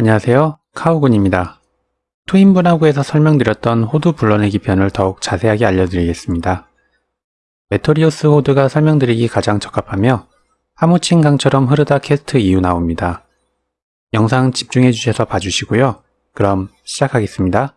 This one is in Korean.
안녕하세요. 카오군입니다. 투인분화구에서 설명드렸던 호드 불러내기 편을 더욱 자세하게 알려드리겠습니다. 메토리오스 호드가 설명드리기 가장 적합하며 하무친 강처럼 흐르다 캐스트 이후 나옵니다. 영상 집중해 주셔서 봐주시고요. 그럼 시작하겠습니다.